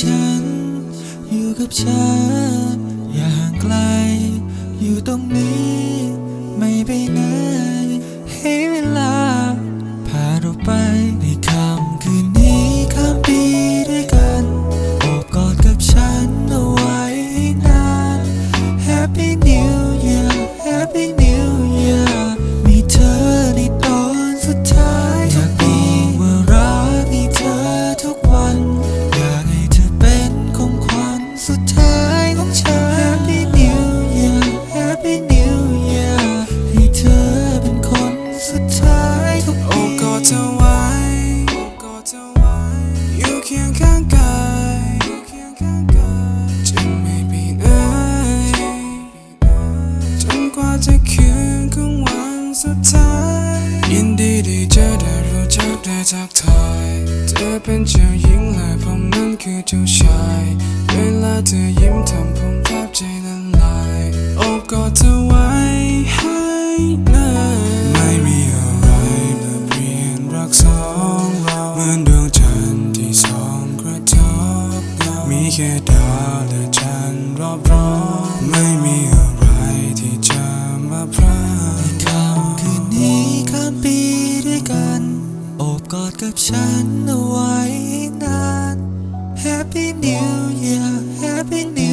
ฉัน อยู่กับฉัน อย่าห่างไกล อยู่ตรงนี้ ไม่ไปไหน ของฉัน Happy New Year Happy New Year ให้เธอเป็นคนสุดท้ายทุกโอ้ปีกอดเธอไว้โอกอดเธอไว้อยู่เคียงข้างกายอยู่เคียงข้างกายจะไม่ไปไหนจนกว่าจะคืนของวันสุดท้ายยินดีที่เจอได้รู้จักได้ทักทายเธอเป็นเจ้าหญิงและผมนั้นคือเจ้าชาย เวลาเธอยิ้ม แค่ดาวและจันทร์รอบร้อนไม่มีอะไรที่จะมาพรากในค่ำคืนนี้ข้าปีด้วยกัน โอบกอดกับฉันเอาไว้นาน Happy New Year Happy New